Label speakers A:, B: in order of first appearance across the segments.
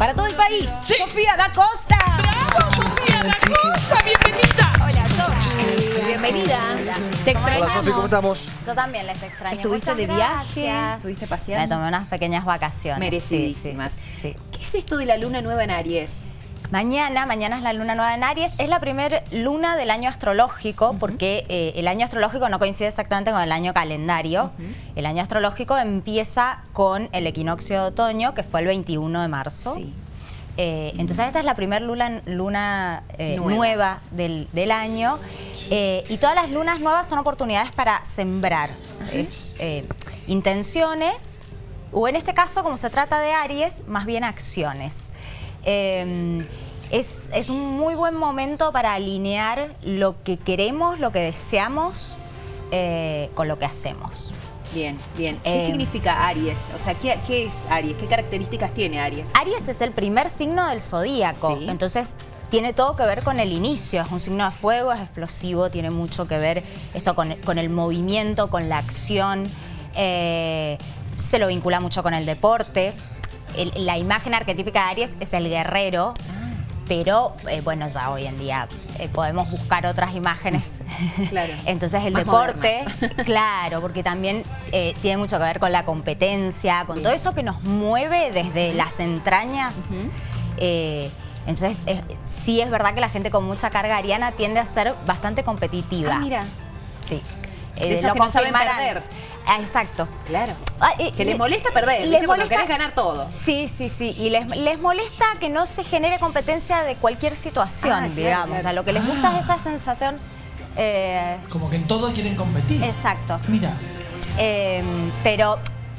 A: para todo el país. Sofía da Costa.
B: ¡Bravo, Sofía da Costa! ¡Bienvenida!
A: Hola, Sofi. Bienvenida. Te extrañamos.
C: Hola Sofi, ¿cómo estamos?
D: Yo también les extraño.
A: ¿Estuviste
D: Muchas
A: de viaje?
D: gracias.
A: ¿Estuviste
D: Me
A: paseando?
D: tomé unas pequeñas vacaciones.
A: Merecidísimas.
D: Sí, sí, sí.
A: ¿Qué es esto de la luna nueva en Aries?
D: Mañana, mañana es la luna nueva en Aries. Es la primera luna del año astrológico porque eh, el año astrológico no coincide exactamente con el año calendario. El año astrológico empieza con el equinoccio de otoño, que fue el 21 de marzo.
A: Sí.
D: Eh, entonces esta es la primera luna, luna eh,
A: Nueva.
D: nueva, del, del año. Eh, y todas las lunas nuevas son oportunidades para sembrar. Es intenciones, o en este caso, como se trata de Aries, más bien acciones. Eh, es, es un muy buen momento para alinear lo que queremos, lo que deseamos eh, con lo que hacemos.
A: Bien, bien. ¿Qué
D: Eh,
A: significa Aries? O sea, ¿qué, qué es Aries? ¿Qué características tiene Aries?
D: Aries es el primer signo del zodíaco,
A: Sí.
D: entonces tiene todo que ver con el inicio, es un signo de fuego, es explosivo, tiene mucho que ver esto con, con el movimiento, con la acción, eh, se lo vincula mucho con el deporte. El- la imagen arquetípica de Aries es el guerrero, pero eh, bueno, ya hoy en día eh, podemos buscar otras imágenes.
A: Claro.
D: Entonces el
A: Más
D: deporte, claro, porque también eh, tiene mucho que ver con la competencia, con todo eso que nos mueve desde las entrañas. Eh, entonces, sí es verdad que la gente con mucha carga ariana tiende a ser bastante competitiva.
A: Ah, mira.
D: Sí.
A: De esas que no saben perder.
D: Ah, exacto.
A: Claro.
D: Ah,
A: Que les
D: le-
A: molesta perder,
D: les molesta-
A: querés ganar todo.
D: Sí, sí, sí. Y les, les molesta que no se genere competencia de cualquier situación,
A: Ah,
D: digamos.
A: claro.
D: O sea, lo que les gusta es esa sensación. eh,
B: Como que en todo quieren competir.
D: exacto.
B: Mira,
D: Eh, pero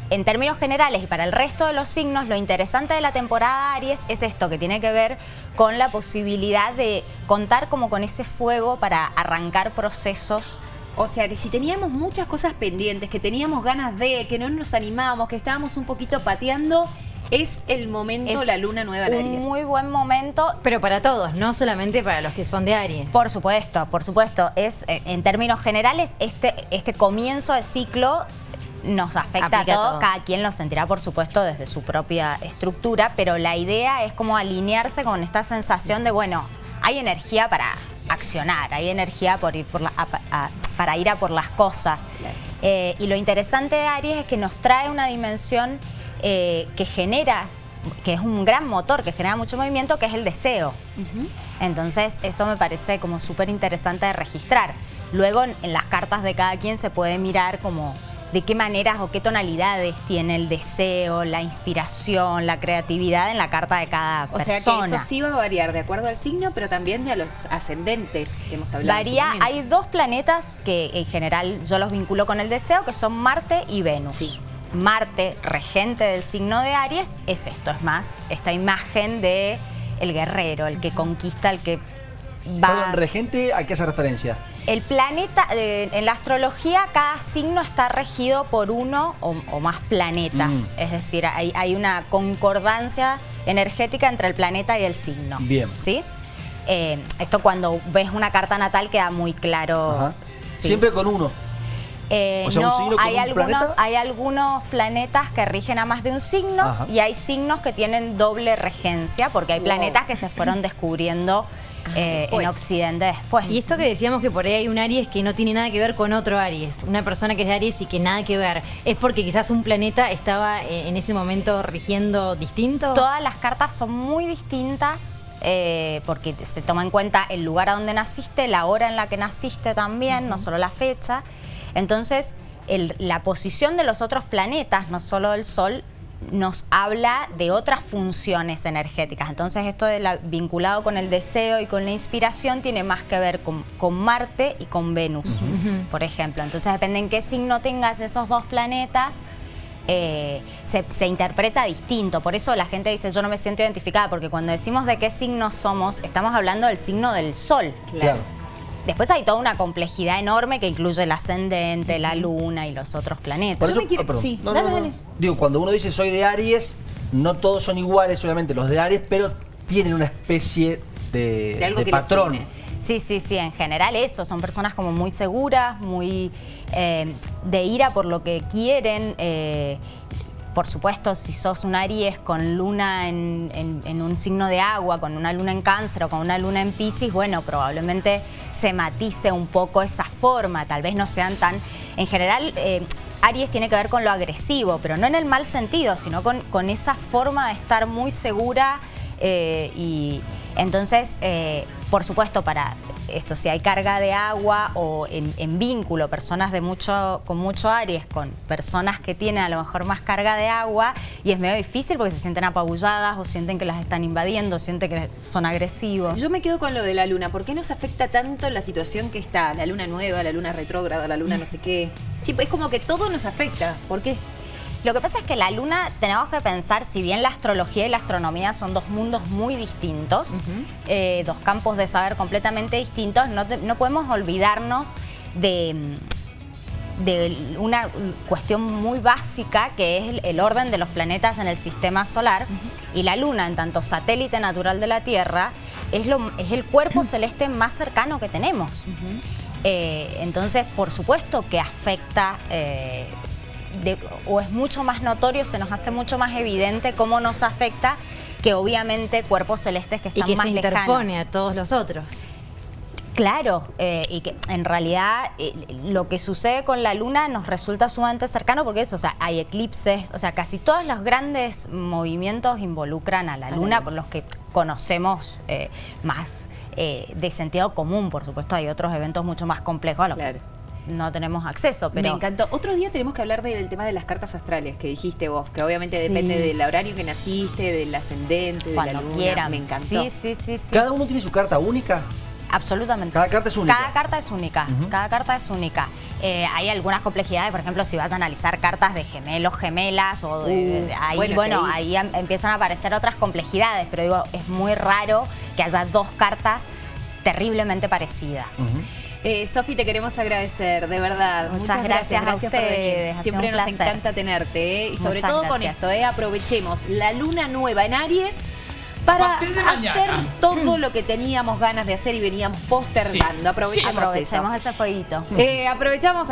D: en términos generales y para el resto de los signos, lo interesante de la temporada Aries es esto, que tiene que ver con la posibilidad de contar como con ese fuego para arrancar procesos.
A: O sea, que si teníamos muchas cosas pendientes, que teníamos ganas de, que no nos animábamos, que estábamos un poquito pateando, es el momento,
D: Es
A: la luna nueva en
D: Un
A: Aries.
D: muy buen momento.
E: Pero para todos, no solamente para los que son de Aries.
D: Por supuesto, por supuesto. Es, eh, en términos generales, este, este comienzo de ciclo nos afecta
E: Aplica
D: a todos.
E: todo.
D: Cada quien lo sentirá, por supuesto, desde su propia estructura, pero la idea es como alinearse con esta sensación de, bueno, hay energía para accionar, hay energía por ir por la- a- a- para ir a por las cosas.
A: Claro.
D: Eh, y lo interesante de Aries es que nos trae una dimensión eh, que genera, que es un gran motor, que genera mucho movimiento, que es el deseo. Entonces, eso me parece como súper interesante de registrar. Luego, en, en las cartas de cada quien se puede mirar como de qué maneras o qué tonalidades tiene el deseo, la inspiración, la creatividad en la carta de cada
A: O sea que
D: persona.
A: eso sí va a variar de acuerdo al signo, pero también de a los ascendentes que hemos hablado.
D: Varía, hay dos planetas que en general yo los vinculo con el deseo, que son Marte y Venus.
A: Sí.
D: Marte, regente del signo de Aries, es esto, es más, esta imagen de el guerrero, el que conquista, el que va...
C: Perdón, regente, ¿a qué hace referencia?
D: El planeta, eh, en la astrología, cada signo está regido por uno o, o más planetas.
C: Mm.
D: Es decir, hay, hay una concordancia energética entre el planeta y el signo.
C: Bien.
D: ¿Sí? Eh, esto cuando ves una carta natal queda muy claro. Sí.
C: Siempre con uno.
D: Eh,
C: O sea, un
D: no, hay
C: un
D: algunos,
C: planeta.
D: hay algunos planetas que rigen a más de un signo
C: Ajá.
D: y hay signos que tienen doble regencia, porque hay
A: Wow.
D: planetas que se fueron descubriendo eh, en Occidente después.
E: Y esto que decíamos que por ahí hay un Aries que no tiene nada que ver con otro Aries, una persona que es de Aries y que nada que ver, es porque quizás un planeta estaba eh, en ese momento rigiendo distinto.
D: Todas las cartas son muy distintas eh, porque se toma en cuenta el lugar a donde naciste, la hora en la que naciste también, no solo la fecha. Entonces, el- la posición de los otros planetas, no solo del Sol, nos habla de otras funciones energéticas. Entonces, esto de la- vinculado con el deseo y con la inspiración tiene más que ver con, con Marte y con Venus, por ejemplo. Entonces, depende en qué signo tengas esos dos planetas, eh, se, se interpreta distinto. Por eso la gente dice, yo no me siento identificada, porque cuando decimos de qué signo somos, estamos hablando del signo del Sol.
A: Claro.
D: Después hay toda una complejidad enorme que incluye el ascendente, la luna y los otros planetas.
C: Por
A: Yo
C: eso,
A: me quiero-
C: perdón.
A: sí,
C: No,
A: dale,
C: no, no.
A: dale.
C: Digo, cuando uno dice soy de Aries, no todos son iguales, obviamente, los de Aries, pero tienen una especie de,
A: De algo
C: de
A: que les
C: patrón.
D: Sí, sí, sí, en general eso, son personas como muy seguras, muy eh, de ira por lo que quieren, eh, por supuesto, si sos un Aries con luna en, un signo de agua, con una luna en cáncer o con una luna en Pisces, bueno, probablemente se matice un poco esa forma, tal vez no sean tan... En general, eh, Aries tiene que ver con lo agresivo, pero no en el mal sentido, sino con, con esa forma de estar muy segura eh, y entonces, eh, por supuesto, para esto, si hay carga de agua o en, vínculo, personas de mucho, con mucho Aries, con personas que tienen a lo mejor más carga de agua, y es medio difícil porque se sienten apabulladas o sienten que las están invadiendo, sienten que son agresivos.
A: Yo me quedo con lo de la luna. ¿Por qué nos afecta tanto la situación que está? La luna nueva, la luna retrógrada, la luna no sé qué. Sí, es como que todo nos afecta. ¿Por qué?
D: Lo que pasa es que la luna, tenemos que pensar, si bien la astrología y la astronomía son dos mundos muy distintos, eh, dos campos de saber completamente distintos, no, te- no podemos olvidarnos de, de una cuestión muy básica que es el, el orden de los planetas en el sistema solar. Y la luna, en tanto satélite natural de la Tierra, es, lo, es el cuerpo celeste más cercano que tenemos. Eh, entonces, por supuesto que afecta eh, de- o es mucho más notorio, se nos hace mucho más evidente cómo nos afecta que obviamente cuerpos celestes que
E: Y
D: están
E: que
D: más
E: se
D: lejanos.
E: interpone a todos los otros.
D: Claro, eh, y que en realidad eh, lo que sucede con la luna nos resulta sumamente cercano porque eso, o sea, hay eclipses, o sea, casi todos los grandes movimientos involucran a la luna, por los que conocemos eh, más de sentido común, por supuesto, hay otros eventos mucho más complejos a los
A: Claro.
D: que no tenemos acceso, pero
A: Me encantó. Otro día tenemos que hablar del tema de las cartas astrales que dijiste vos, que obviamente
D: Sí.
A: depende del horario que naciste, del ascendente, de la
D: cuando
A: luna.
D: quieran.
A: Me encantó.
D: Sí, sí, sí, sí.
C: ¿Cada uno tiene su carta única?
D: Absolutamente.
C: Cada carta es única.
D: Cada carta es única. Cada carta es única. Eh, hay algunas complejidades, por ejemplo, si vas a analizar cartas de gemelos, gemelas, o de,
A: Uh,
D: de- ahí,
A: bueno,
D: ahí em- empiezan a aparecer otras complejidades, pero digo, es muy raro que haya dos cartas terriblemente parecidas.
A: Eh, Sofi, te queremos agradecer, de verdad.
D: Muchas gracias a
A: por
D: ustedes,
A: Siempre nos
D: placer.
A: encanta tenerte, ¿eh? Y sobre
D: Muchas
A: todo con
D: gracias.
A: esto, ¿eh? aprovechemos la luna nueva en Aries
B: A
A: para hacer
B: mañana.
A: todo lo que teníamos ganas de hacer y veníamos postergando.
B: Sí,
A: Aprovechemos
B: sí.
D: Aprovechemos ese fueguito.
A: Eh, aprovechamos